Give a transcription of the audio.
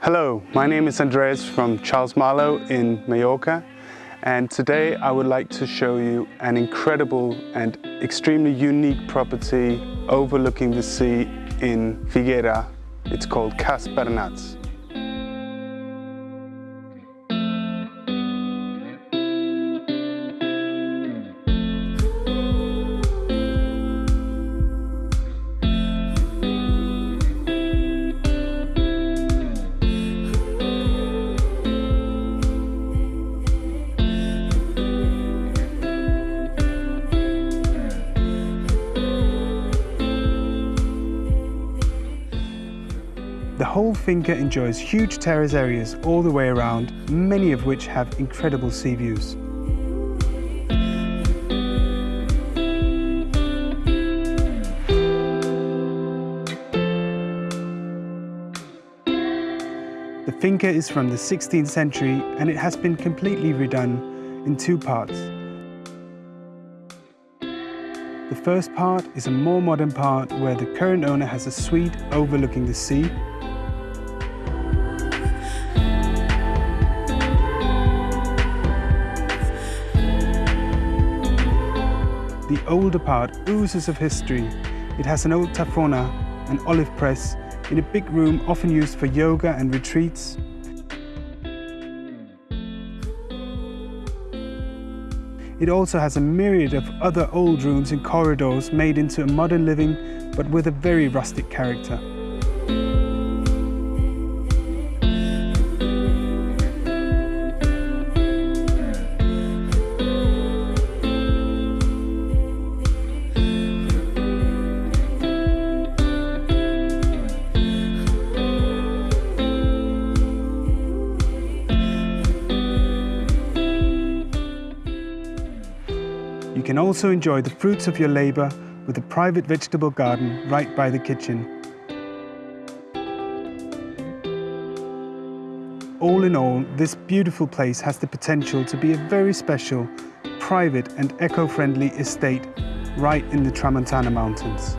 Hello, my name is Andreas from Charles Marlow in Mallorca and today I would like to show you an incredible and extremely unique property overlooking the sea in Figuera. It's called Cas Bernats. The whole finca enjoys huge terrace areas all the way around, many of which have incredible sea views. The finca is from the 16th century and it has been completely redone in two parts. The first part is a more modern part where the current owner has a suite overlooking the sea The older part oozes of history. It has an old tafona, an olive press, in a big room often used for yoga and retreats. It also has a myriad of other old rooms and corridors made into a modern living, but with a very rustic character. You can also enjoy the fruits of your labour with a private vegetable garden right by the kitchen. All in all, this beautiful place has the potential to be a very special, private and eco-friendly estate right in the Tramontana Mountains.